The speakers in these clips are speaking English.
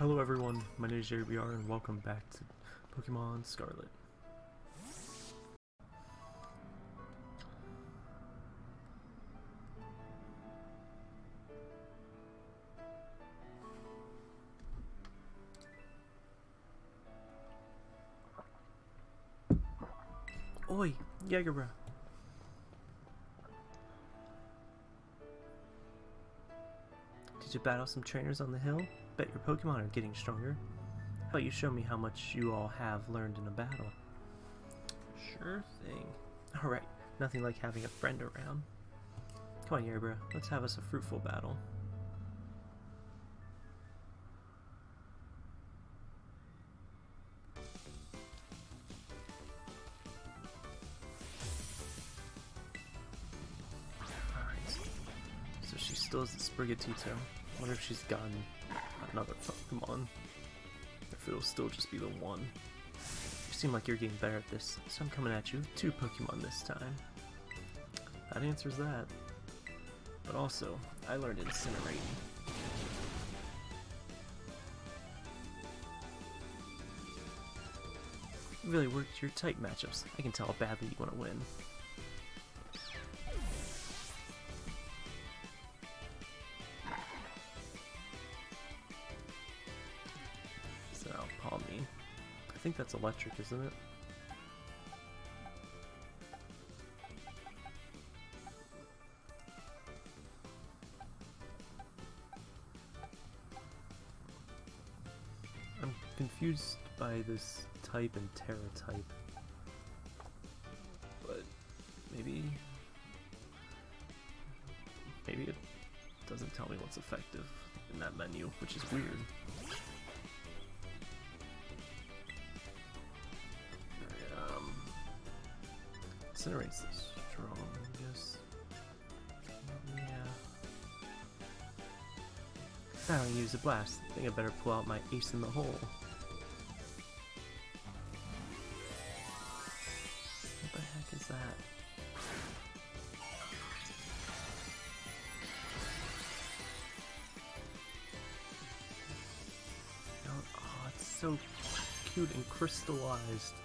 Hello everyone, my name is JBR and welcome back to Pokemon Scarlet. Oi, Jagerbra. Did you battle some trainers on the hill? Bet your Pokemon are getting stronger. How about you show me how much you all have learned in a battle? Sure thing. Alright, nothing like having a friend around. Come on, Yerbra, let's have us a fruitful battle. Alright, so she still has the Sprigatito. Wonder if she's gotten another Pokemon. If it'll still just be the one. You seem like you're getting better at this, so I'm coming at you with two Pokemon this time. That answers that. But also, I learned Incinerate. You really worked your type matchups. I can tell how badly you want to win. That's electric, isn't it? I'm confused by this type and Tera type. But maybe maybe it doesn't tell me what's effective in that menu, which is weird. Incinerate's the strongest. Yeah. I don't use a blast. I think I better pull out my ace in the hole. What the heck is that? Oh, it's so cute and crystallized.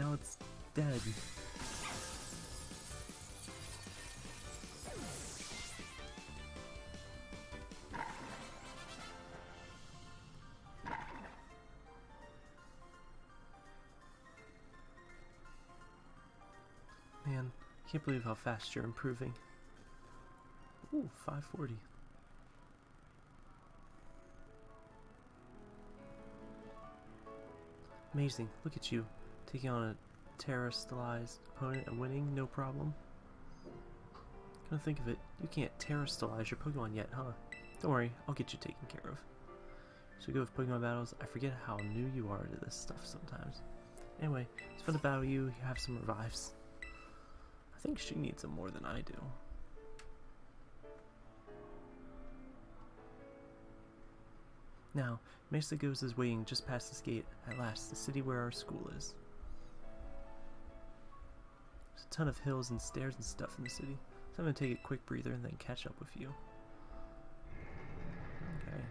Now it's dead. Man, can't believe how fast you're improving. Ooh, 540. Amazing, look at you, taking on a terastallized opponent and winning, no problem. Come to think of it, you can't terastallize your Pokemon yet, huh? Don't worry, I'll get you taken care of. So go with Pokemon battles, I forget how new you are to this stuff sometimes. Anyway, it's fun to battle you, you have some revives. I think she needs them more than I do. Now, Mesagoza is waiting just past this gate, at last, the city where our school is. There's a ton of hills and stairs and stuff in the city, so I'm gonna take a quick breather and then catch up with you. Okay.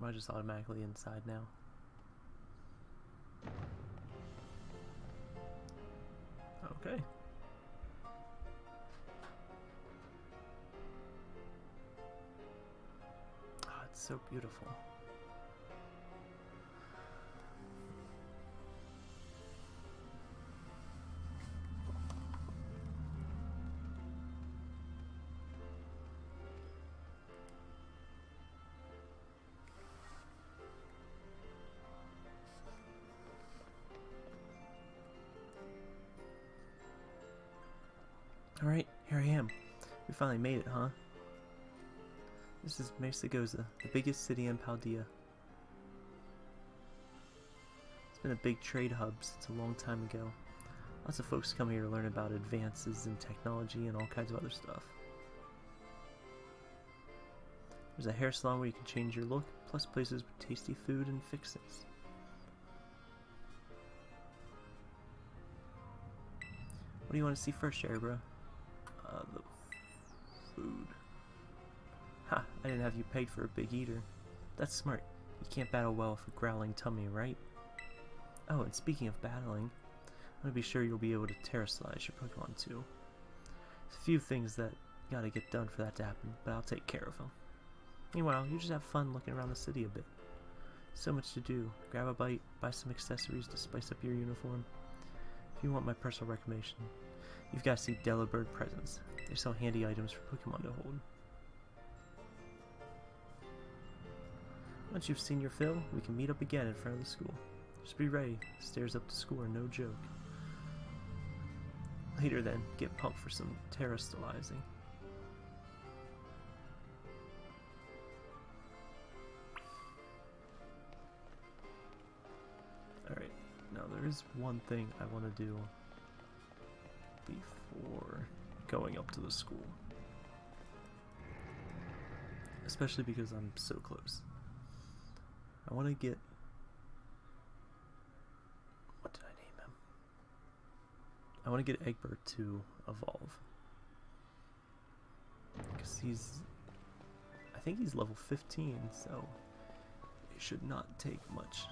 Am I just automatically inside now? Okay. Oh, it's so beautiful. Finally made it, huh? This is Mesagoza, the biggest city in Paldea. It's been a big trade hub since a long time ago. Lots of folks come here to learn about advances in technology and all kinds of other stuff. There's a hair salon where you can change your look, plus places with tasty food and fixings. What do you want to see first, Jerry bro? Uh, the food. Ha, I didn't have you pegged for a big eater. That's smart. You can't battle well with a growling tummy, right? Oh, and speaking of battling, I want to be sure you'll be able to terastallize your Pokemon too. There's a few things that gotta get done for that to happen, but I'll take care of them. Meanwhile, you just have fun looking around the city a bit. So much to do. Grab a bite, buy some accessories to spice up your uniform. If you want my personal recommendation, you've got to see Delibird Presents. They sell handy items for Pokemon to hold. Once you've seen your fill, we can meet up again in front of the school. Just be ready. Stairs up to school are no joke. Later then, get pumped for some terastallizing. Alright, now there is one thing I want to do before going up to the school. Especially because I'm so close. I want to get. What did I name him? I want to get Egbert to evolve. Because he's. I think he's level 15, so it should not take much.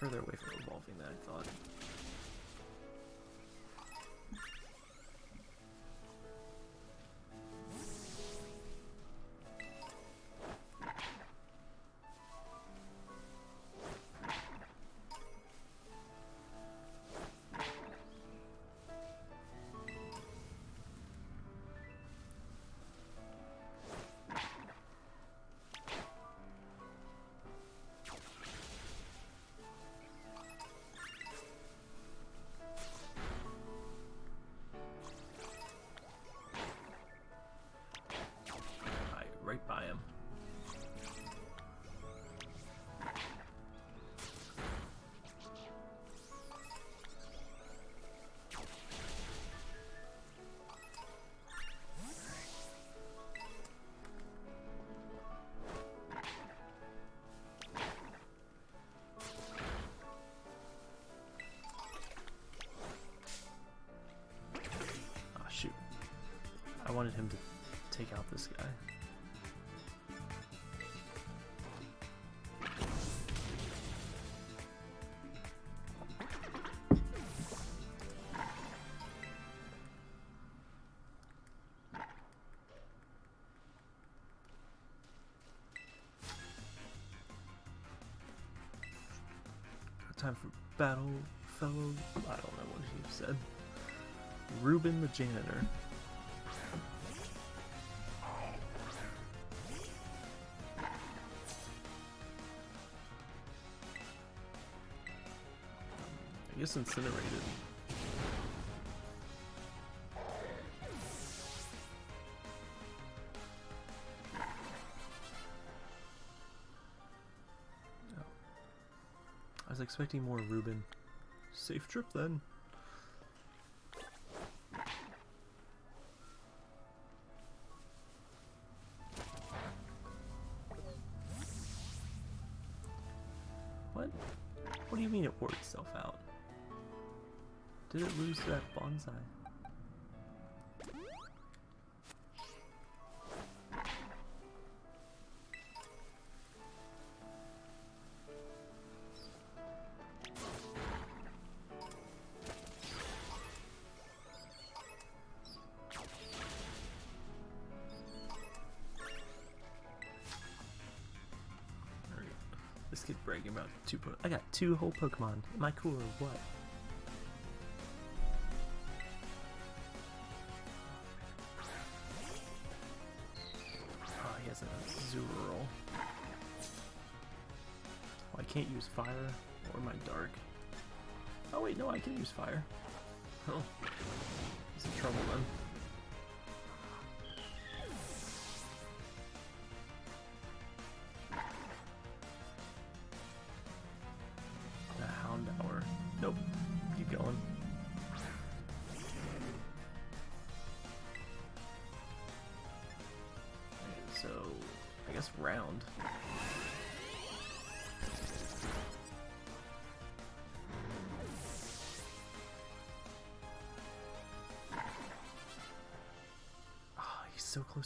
Further away from evolving than I thought. I wanted him to take out this guy. Time for battle, fellow. I don't know what he said. Reuben the janitor. I incinerated. Oh. I was expecting more Reuben. Safe trip then. Lose that bonsai? This kid bragging about two po I got two whole Pokemon. Am I cool or what? Fire or my dark. Oh wait, no, I can use fire. Oh, he's in trouble then.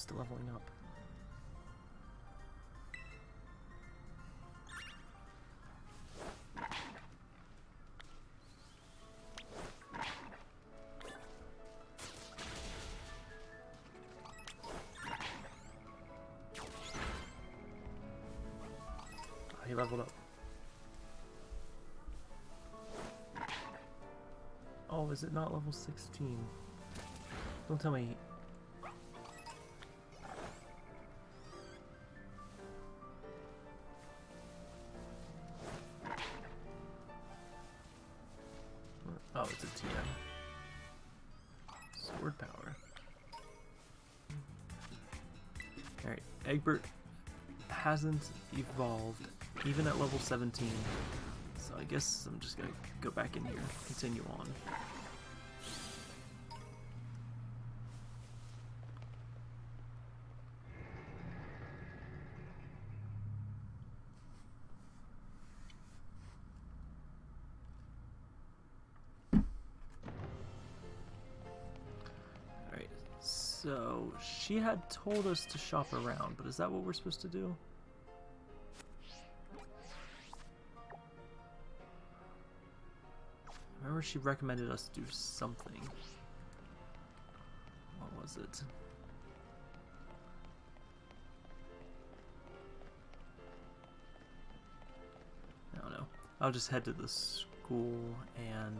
Close to leveling up. Ah, he leveled up. Oh, is it not level 16? Don't tell me. Hasn't evolved, even at level 17. So I guess I'm just gonna go back in here, continue on. So she had told us to shop around, but is that what we're supposed to do? She recommended us to do something. What was it? I don't know. I'll just head to the school and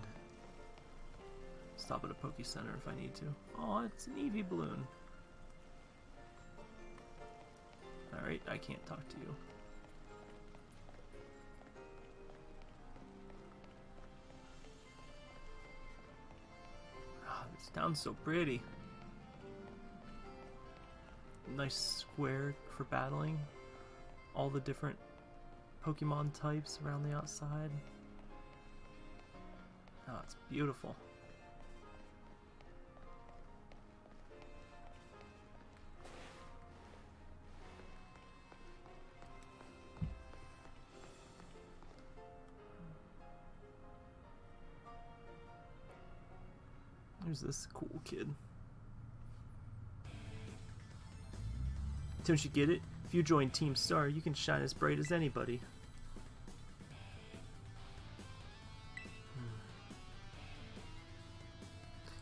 stop at a Poke Center if I need to. Oh, it's an Eevee balloon. Alright, I can't talk to you. Town's so pretty. Nice square for battling. All the different Pokemon types around the outside. Oh, it's beautiful. There's this cool kid. Don't you get it? If you join Team Star, you can shine as bright as anybody. Hmm.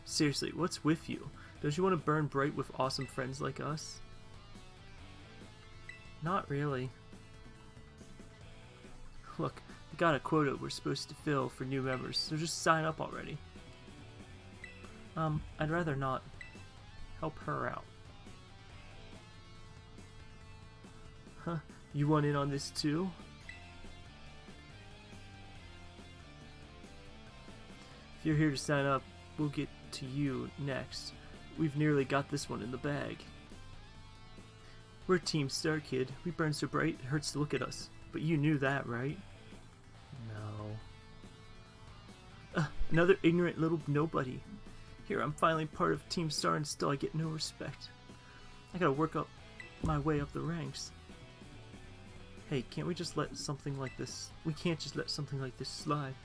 Seriously, what's with you? Don't you want to burn bright with awesome friends like us? Not really. Look, we got a quota we're supposed to fill for new members, so just sign up already. Um, I'd rather not help her out. Huh? You want in on this too? If you're here to sign up, we'll get to you next. We've nearly got this one in the bag. We're Team Star Kid. We burn so bright it hurts to look at us. But you knew that, right? No. Uh, another ignorant little nobody. Here, I'm finally part of Team Star and still I get no respect. I gotta work up my way up the ranks. Hey, can't we just let something like this... We can't just let something like this slide.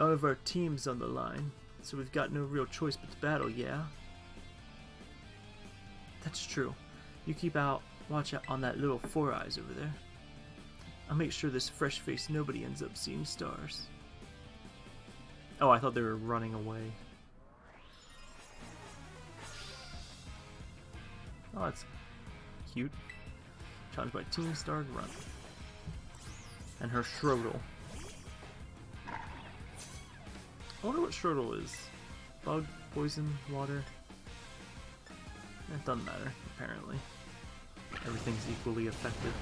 All of our team's on the line, so we've got no real choice but to battle, yeah? That's true. You keep out, watch out on that little Four Eyes over there. I'll make sure this fresh-faced nobody ends up seeing stars. Oh, I thought they were running away. Oh, that's cute. Challenged by Team Star Grunt. And her Shroodle. I wonder what Shroodle is. Bug, poison, water. It doesn't matter, apparently. Everything's equally effective.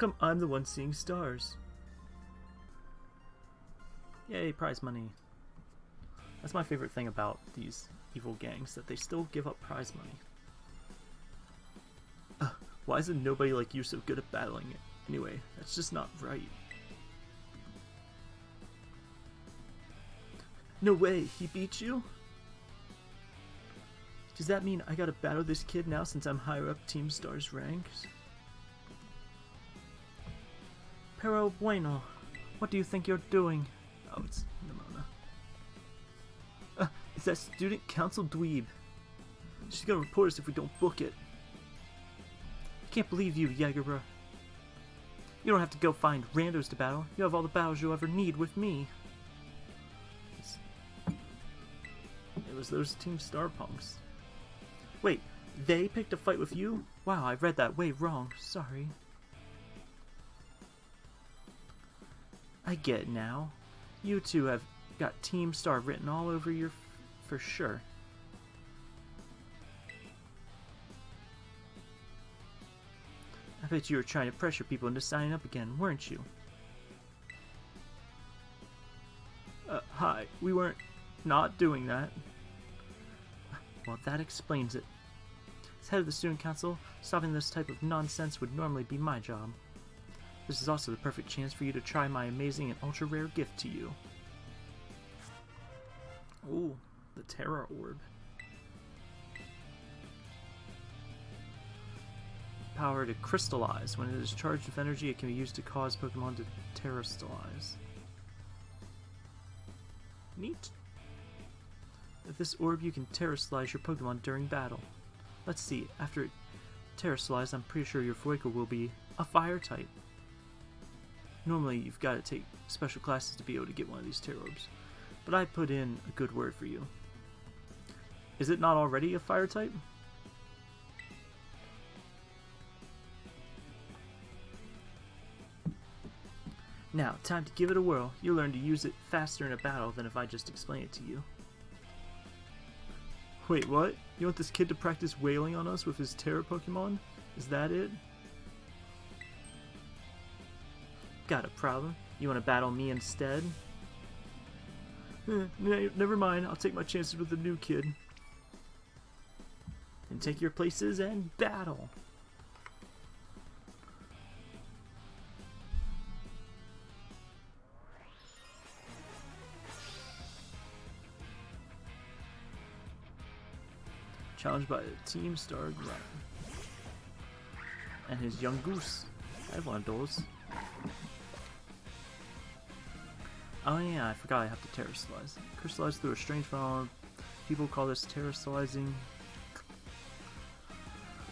Come I'm the one seeing stars? Yay, prize money. That's my favorite thing about these evil gangs, that they still give up prize money. Uh, why isn't nobody like you so good at battling it? Anyway, that's just not right. No way, he beat you? Does that mean I gotta battle this kid now since I'm higher up Team Star's ranks? Pero bueno, what do you think you're doing? Oh, it's Nemona. Uh, it's that student council dweeb. She's gonna report us if we don't book it. I can't believe you, Jagerbra. You don't have to go find randos to battle. You have all the battles you'll ever need with me. It was those Team Star punks. Wait, they picked a fight with you? Wow, I read that way wrong. Sorry. I get now. You two have got Team Star written all over your for sure. I bet you were trying to pressure people into signing up again, weren't you? Uh, hi, we weren't not doing that. Well, that explains it. As head of the student council, stopping this type of nonsense would normally be my job. This is also the perfect chance for you to try my amazing and ultra rare gift to you. Ooh, the Tera Orb. Power to crystallize. When it is charged with energy, it can be used to cause Pokemon to terastallize. Neat. With this orb, you can terastallize your Pokemon during battle. Let's see, after it I'm pretty sure your Fueco will be a fire type. Normally, you've got to take special classes to be able to get one of these Tera Orbs, but I put in a good word for you. Is it not already a fire type? Now, time to give it a whirl. You'll learn to use it faster in a battle than if I just explain it to you. Wait, what? You want this kid to practice wailing on us with his Tera Pokemon? Is that it? Got a problem? You want to battle me instead? Eh, never mind, I'll take my chances with the new kid. And take your places and battle! Challenged by Team Star Grunt. And his Yungoos. I have one of those. Oh yeah, I forgot I have to terastallize. Crystallize through a strange phenomenon. People call this terastallizing.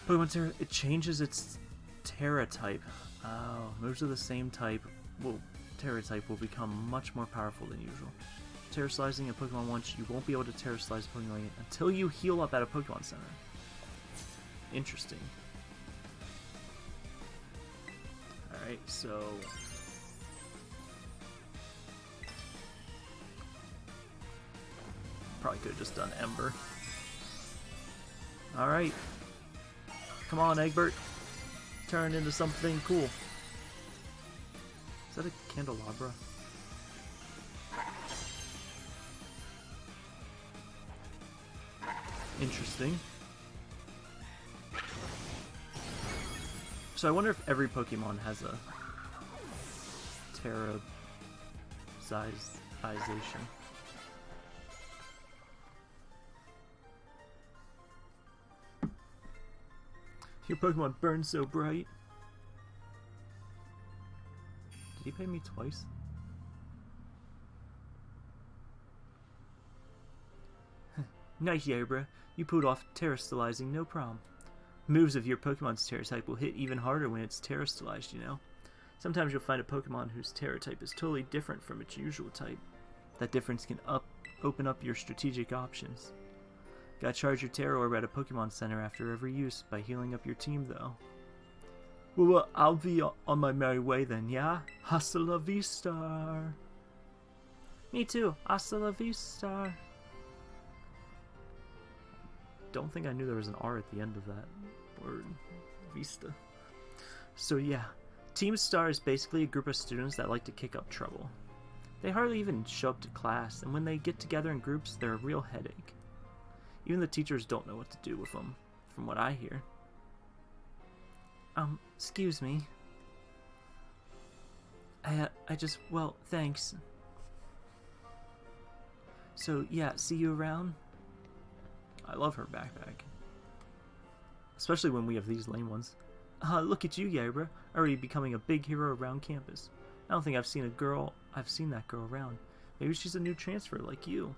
Pokemon Tera, it changes its Tera type. Oh, moves of the same type will Tera type will become much more powerful than usual. Terastallizing a Pokemon once, you won't be able to terastallize Pokemon until you heal up at a Pokemon Center. Interesting. Alright, so Probably could have just done Ember. Alright. Come on, Egbert. Turn into something cool. Is that a candelabra? Interesting. So I wonder if every Pokemon has a Tera Your Pokemon burn so bright. Did he pay me twice? nice, Yabra. You pulled off terastallizing, no problem. Moves of your Pokemon's Tera type will hit even harder when it's terastallized, you know. Sometimes you'll find a Pokemon whose Tera type is totally different from its usual type. That difference can up open up your strategic options. Gotta charge your Tera Orb at a Pokemon Center after every use by healing up your team, though. Well, well, I'll be on my merry way then, yeah? Hasta la vista! Me too, hasta la vista! Don't think I knew there was an R at the end of that word. Vista. So yeah, Team Star is basically a group of students that like to kick up trouble. They hardly even show up to class, and when they get together in groups, they're a real headache. Even the teachers don't know what to do with them, from what I hear. Um, excuse me. I, uh, I just, well, thanks. So, yeah, see you around? I love her backpack. Especially when we have these lame ones. Uh, look at you, Yabra, already becoming a big hero around campus. I don't think I've seen a girl, I've seen that girl around. Maybe she's a new transfer like you.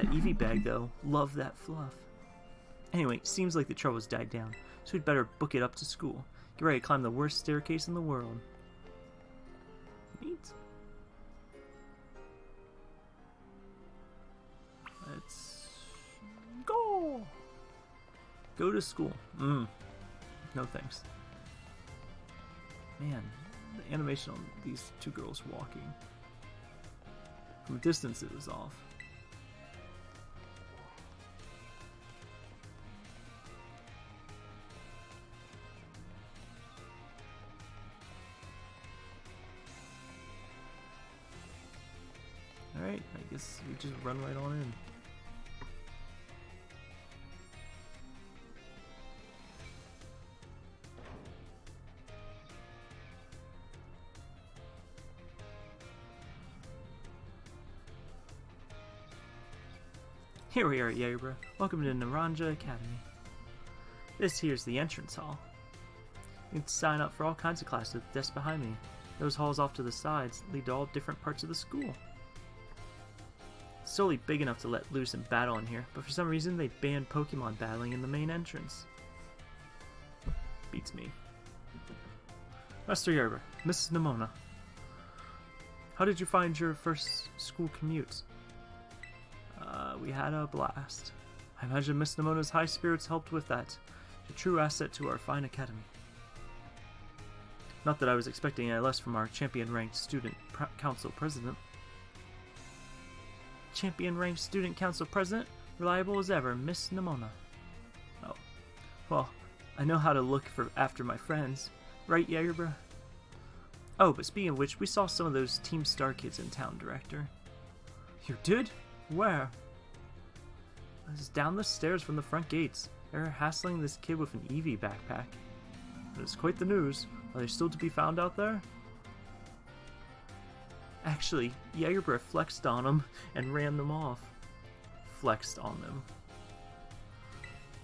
That Eevee bag, though, love that fluff. Anyway, seems like the trouble's died down, so we'd better book it up to school. Get ready to climb the worst staircase in the world. Neat. Let's go. Go to school. Mmm. No thanks. Man, the animation on these two girls walking. From distance it was off. Alright, I guess we just run right on in. Here we are at Yabra. Welcome to Naranja Academy. This here's the entrance hall. You can sign up for all kinds of classes desks behind me. Those halls off to the sides lead to all different parts of the school. It's solely big enough to let loose and battle in here, but for some reason they banned Pokemon battling in the main entrance. Beats me. Master Yerber, Mrs. Nemona. How did you find your first school commute? Uh, we had a blast. I imagine Miss Nemona's high spirits helped with that. A true asset to our fine academy. Not that I was expecting any less from our champion-ranked student council president. Champion-ranked student council president, reliable as ever, Miss Nemona. Oh, well, I know how to look for after my friends, right, Jagerbra? Oh, but speaking of which, we saw some of those Team Star kids in town, Director. You did? Where? It's down the stairs from the front gates. They're hassling this kid with an Eevee backpack. It's quite the news. Are they still to be found out there? Actually, Jagerbreath flexed on them and ran them off. Flexed on them.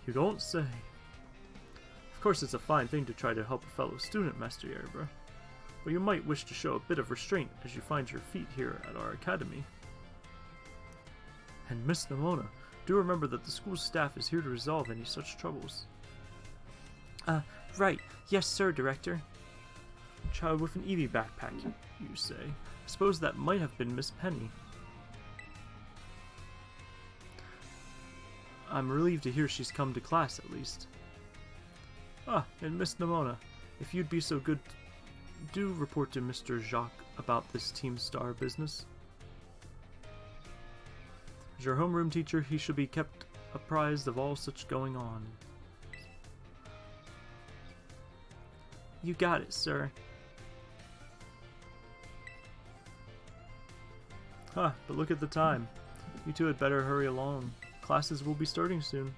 You don't say. Of course, it's a fine thing to try to help a fellow student, Master Jagerbreath. But you might wish to show a bit of restraint as you find your feet here at our academy. And Miss Nemona, do remember that the school staff is here to resolve any such troubles. Uh, right. Yes, sir, Director. Child with an Eevee backpack, you say. I suppose that might have been Miss Penny. I'm relieved to hear she's come to class, at least. Ah, and Miss Nemona, if you'd be so good, do report to Mr. Jacques about this Team Star business. As your homeroom teacher, he should be kept apprised of all such going on. You got it, sir. Huh, but look at the time. You two had better hurry along. Classes will be starting soon.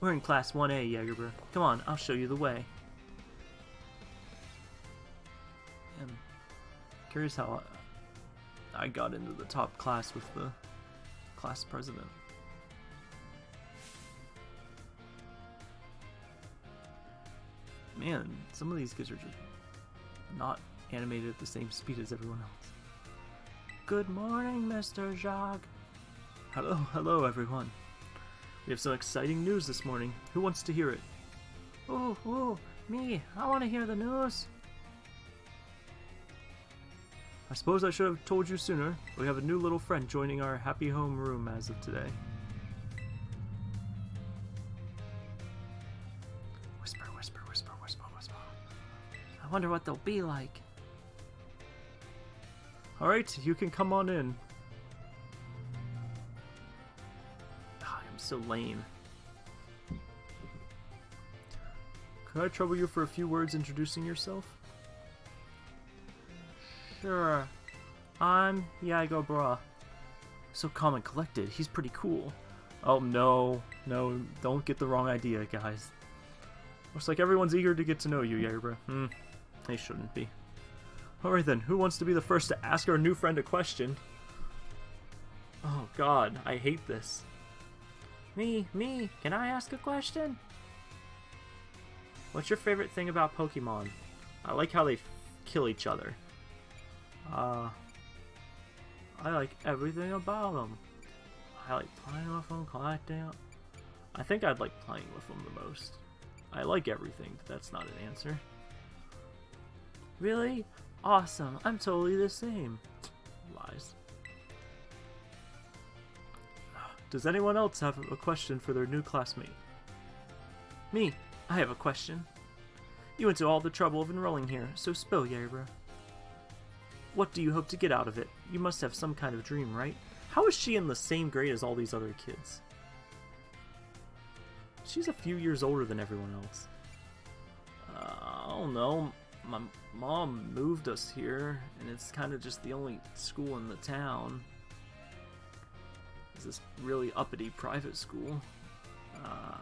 We're in Class 1A, Jagerbur. Come on, I'll show you the way. I'm curious how I got into the top class with the class president. Man, some of these kids are just not animated at the same speed as everyone else. Good morning, Mr. Jacques. Hello, hello, everyone. We have some exciting news this morning. Who wants to hear it? Oh, oh, Me, I want to hear the news. I suppose I should have told you sooner. We have a new little friend joining our happy home room as of today. Whisper, whisper, whisper, whisper, whisper. I wonder what they'll be like. Alright, you can come on in. Ah, I'm so lame. Could I trouble you for a few words introducing yourself? Sure. I'm Yago Bra. So calm and collected. He's pretty cool. Oh no, no, don't get the wrong idea, guys. Looks like everyone's eager to get to know you, Yagbra. Hmm, they shouldn't be. Alright then, who wants to be the first to ask our new friend a question? Oh god, I hate this. Me, me, can I ask a question? What's your favorite thing about Pokemon? I like how they kill each other. Uh, I like everything about them. I like playing with them, collecting them. I think I'd like playing with them the most. I like everything, but that's not an answer. Really? Awesome. I'm totally the same. Lies. Does anyone else have a question for their new classmate? Me. I have a question. You went to all the trouble of enrolling here, so spill, Yabra. What do you hope to get out of it? You must have some kind of dream, right? How is she in the same grade as all these other kids? She's a few years older than everyone else. Uh, I don't know. My mom moved us here, and it's kind of just the only school in the town. It's this really uppity private school. Uh,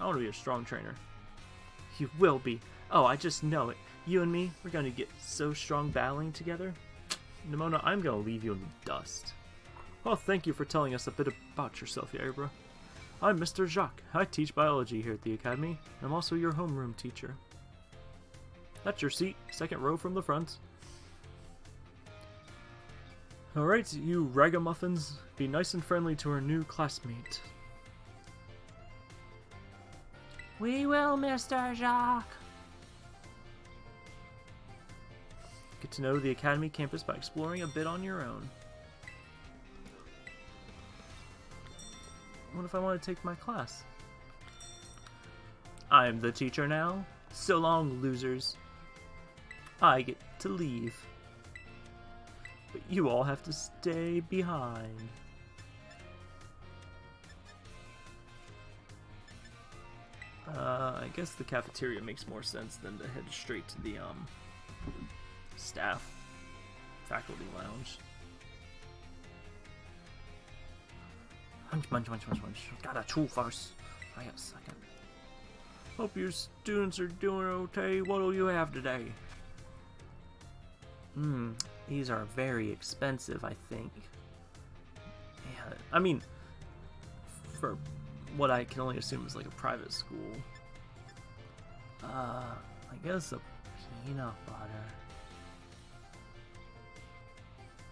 I want to be a strong trainer. You will be. Oh, I just know it. You and me, we're going to get so strong battling together. Nemona, I'm going to leave you in the dust. Well, thank you for telling us a bit about yourself, Yabra. I'm Mr. Jacques. I teach biology here at the Academy. I'm also your homeroom teacher. That's your seat, second row from the front. Alright, you ragamuffins, be nice and friendly to our new classmate. We will, Mr. Jacques. Get to know the Academy campus by exploring a bit on your own. What if I want to take my class? I'm the teacher now. So long, losers. I get to leave. But you all have to stay behind. Uh, I guess the cafeteria makes more sense than to head straight to the, um, staff faculty lounge. Munch, munch, munch, munch, munch. Gotta chew first. I got a second. Hope your students are doing okay. What'll you have today? Hmm, these are very expensive, I think. Yeah, I mean, for what I can only assume is like a private school. Uh, I guess a peanut butter.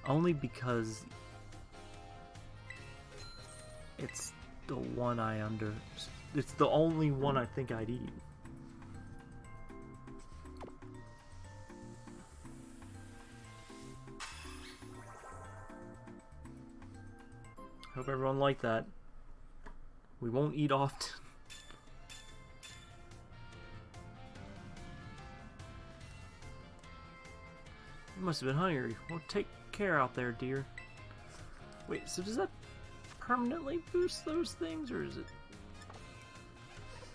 Only because it's the one I under... It's the only one I think I'd eat. Hope everyone liked that. We won't eat often. you must have been hungry. Well, take care out there, dear. Wait, so does that permanently boost those things, or is it...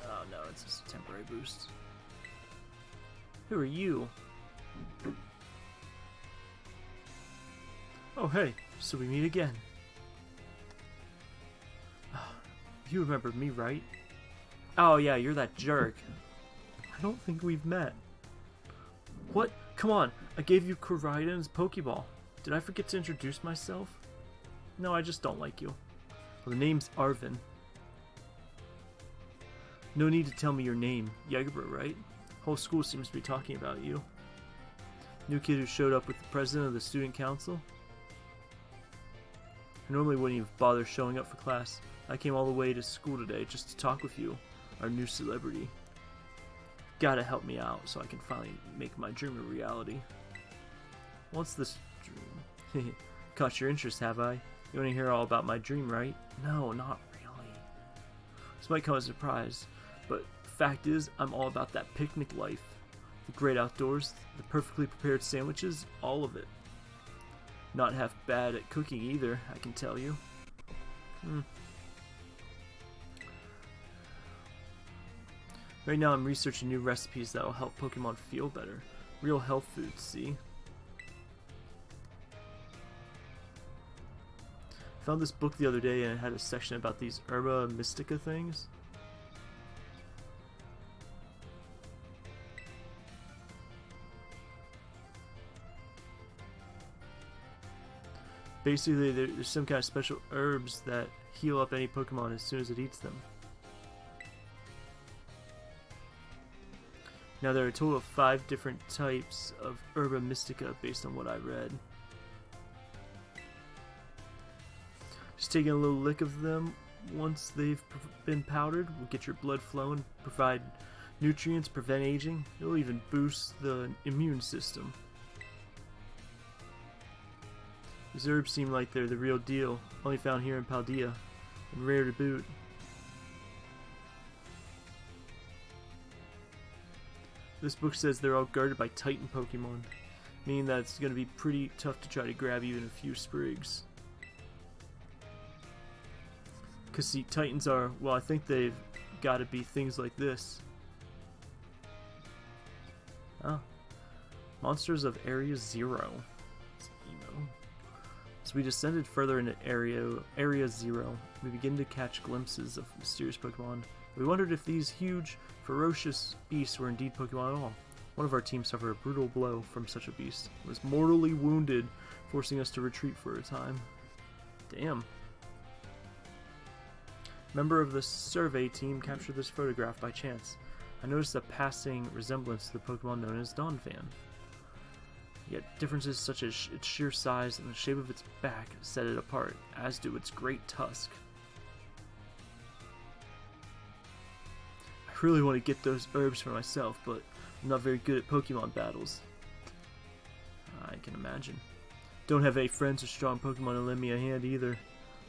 Oh no, it's just a temporary boost. Who are you? Oh hey, so we meet again. You remember me, right? Oh yeah, you're that jerk. I don't think we've met. What? Come on, I gave you Koraidon's Pokeball. Did I forget to introduce myself? No, I just don't like you. Well, the name's Arven. No need to tell me your name. Yagabra, right? Whole school seems to be talking about you. New kid who showed up with the president of the student council? I normally wouldn't even bother showing up for class. I came all the way to school today just to talk with you. our new celebrity. Gotta help me out so I can finally make my dream a reality. What's this dream? Caught your interest, have I? You want to hear all about my dream, right? No, not really. This might come as a surprise, but fact is, I'm all about that picnic life. The great outdoors, the perfectly prepared sandwiches, all of it. Not half bad at cooking either, I can tell you. Hmm. Right now I'm researching new recipes that will help Pokemon feel better. Real health foods, see? Found this book the other day and it had a section about these Herba Mystica things. Basically, there's some kind of special herbs that heal up any Pokemon as soon as it eats them. Now there are a total of five different types of Herba Mystica based on what I read. Taking a little lick of them once they've been powdered will get your blood flowing, provide nutrients, prevent aging. It'll even boost the immune system. These herbs seem like they're the real deal, only found here in Paldea, and rare to boot. This book says they're all guarded by Titan Pokemon, meaning that it's going to be pretty tough to try to grab even a few sprigs. Because see, Titans are, well I think they've got to be things like this. Oh. Monsters of Area Zero. As we descended further into Area, area Zero, we begin to catch glimpses of mysterious Pokemon. We wondered if these huge, ferocious beasts were indeed Pokemon at all. One of our team suffered a brutal blow from such a beast. It was mortally wounded, forcing us to retreat for a time. Damn. Member of the survey team captured this photograph by chance. I noticed a passing resemblance to the Pokemon known as Donphan. Yet differences such as its sheer size and the shape of its back set it apart, as do its great tusk. I really want to get those herbs for myself, but I'm not very good at Pokemon battles. I can imagine. Don't have any friends or strong Pokemon to lend me a hand either.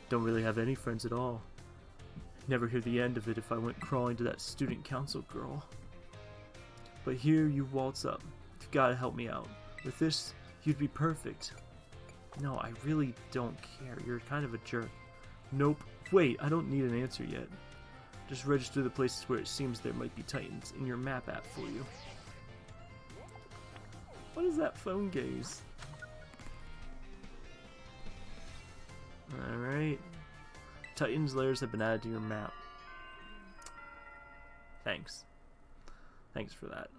Don't really have any friends at all. Never hear the end of it if I went crawling to that student council girl. But here you waltz up. You've got to help me out. With this, you'd be perfect. No, I really don't care. You're kind of a jerk. Nope. Wait, I don't need an answer yet. Just register the places where it seems there might be titans in your map app for you. What is that phone gaze? Alright. Titans layers have been added to your map. Thanks. Thanks for that.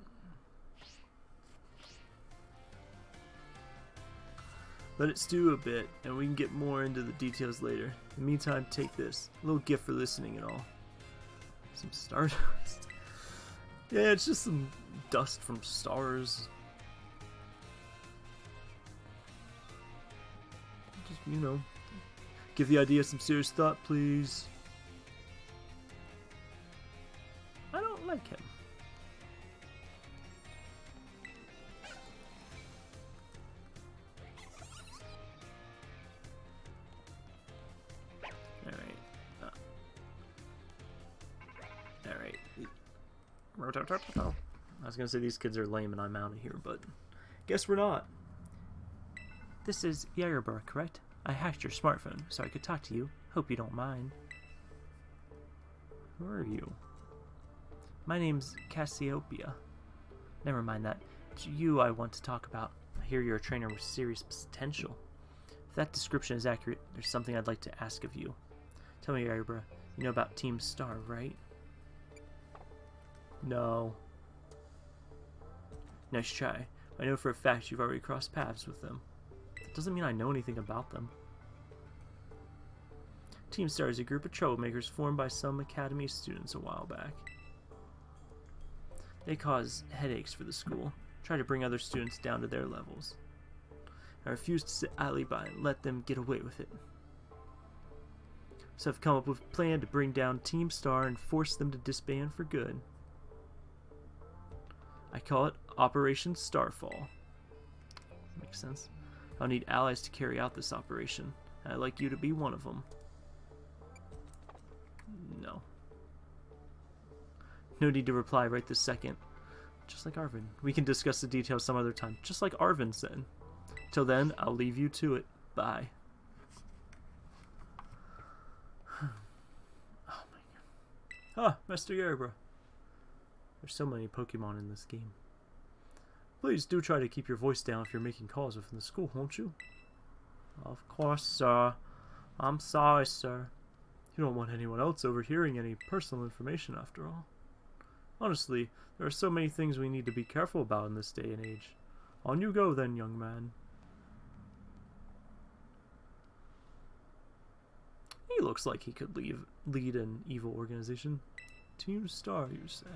Let it stew a bit, and we can get more into the details later. In the meantime, take this. A little gift for listening and all. Some stardust. yeah, it's just some dust from stars. Just, you know, give the idea some serious thought, please. I don't like him. Alright. Uh. Alright. I was gonna say these kids are lame and I'm out of here, but guess we're not. This is Yairobra, correct? I hacked your smartphone so I could talk to you. Hope you don't mind. Who are you? My name's Cassiopeia. Never mind that. It's you I want to talk about. I hear you're a trainer with serious potential. If that description is accurate, there's something I'd like to ask of you. Tell me, Yairobra, you know about Team Star, right? No. Nice try. I know for a fact you've already crossed paths with them. Doesn't mean I know anything about them. Team Star is a group of troublemakers formed by some Academy students a while back. They cause headaches for the school, try to bring other students down to their levels. I refuse to sit idly by and let them get away with it. So I've come up with a plan to bring down Team Star and force them to disband for good. I call it Operation Starfall. Makes sense. I'll need allies to carry out this operation. I'd like you to be one of them. No. No need to reply right this second. Just like Arven. We can discuss the details some other time. Just like Arven said. Till then, I'll leave you to it. Bye. oh my god. Ah, Master Yerbra. There's so many Pokemon in this game. Please do try to keep your voice down if you're making calls within the school, won't you? Of course, sir. I'm sorry, sir. You don't want anyone else overhearing any personal information, after all. Honestly, there are so many things we need to be careful about in this day and age. On you go, then, young man. He looks like he could leave, lead an evil organization. Team Star, you say?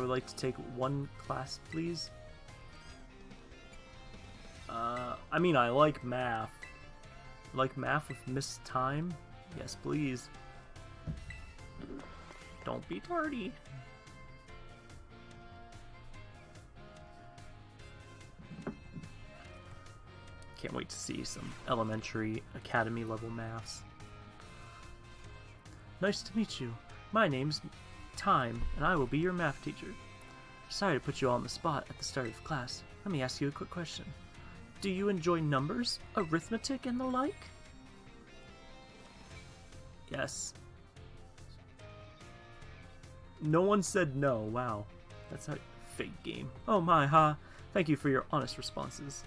Would like to take one class, please. Uh, I mean, I like math. Like math with Miss Tyme? Yes, please. Don't be tardy. Can't wait to see some elementary academy level maths. Nice to meet you. My name's Tyme, and I will be your math teacher. Sorry to put you all on the spot at the start of class. Let me ask you a quick question. Do you enjoy numbers, arithmetic, and the like? Yes. No one said no. Wow. That's a fake game. Oh my, ha. Huh? Thank you for your honest responses.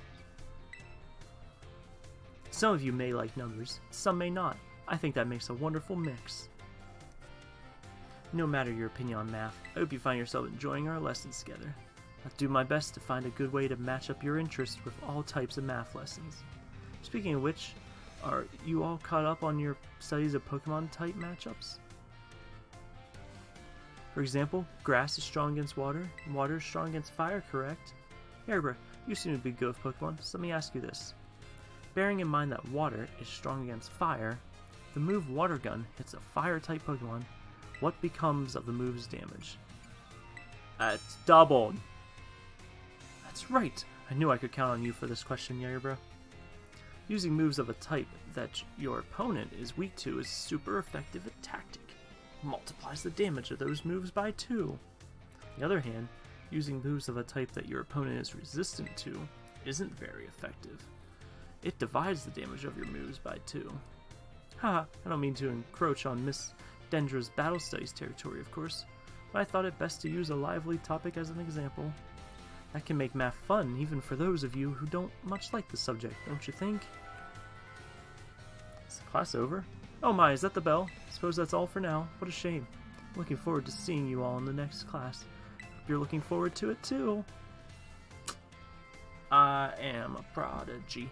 Some of you may like numbers, some may not. I think that makes a wonderful mix. No matter your opinion on math, I hope you find yourself enjoying our lessons together. I'll do my best to find a good way to match up your interests with all types of math lessons. Speaking of which, are you all caught up on your studies of Pokemon type matchups? For example, grass is strong against water, and water is strong against fire, correct? Yerbra, you seem to be good with Pokemon, so let me ask you this. Bearing in mind that water is strong against fire, the move Water Gun hits a fire-type Pokemon, what becomes of the move's damage? Uh, it's doubled. That's right. I knew I could count on you for this question, Yerbra. Using moves of a type that your opponent is weak to is super effective at tactic. Multiplies the damage of those moves by two. On the other hand, using moves of a type that your opponent is resistant to isn't very effective. It divides the damage of your moves by two. Haha, I don't mean to encroach on Miss Dendra's battle studies territory, of course, but I thought it best to use a lively topic as an example. That can make math fun, even for those of you who don't much like the subject, don't you think? Is the class over? Oh my, is that the bell? Suppose that's all for now. What a shame. Looking forward to seeing you all in the next class. Hope you're looking forward to it too. I am a prodigy.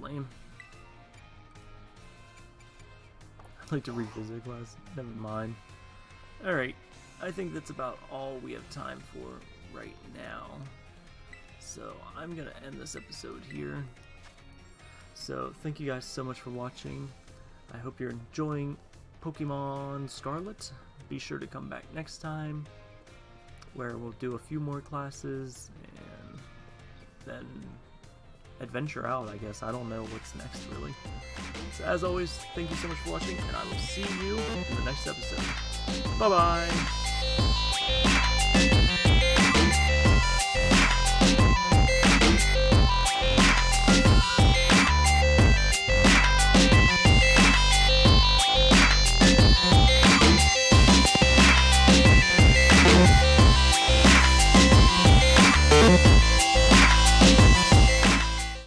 Lame. I'd like to read revisit class. Never mind. Alright, I think that's about all we have time for right now. So I'm going to end this episode here. So thank you guys so much for watching. I hope you're enjoying Pokemon Scarlet. Be sure to come back next time where we'll do a few more classes and then adventure out, I guess. I don't know what's next, really. So as always, thank you so much for watching, and I will see you in the next episode. Bye-bye!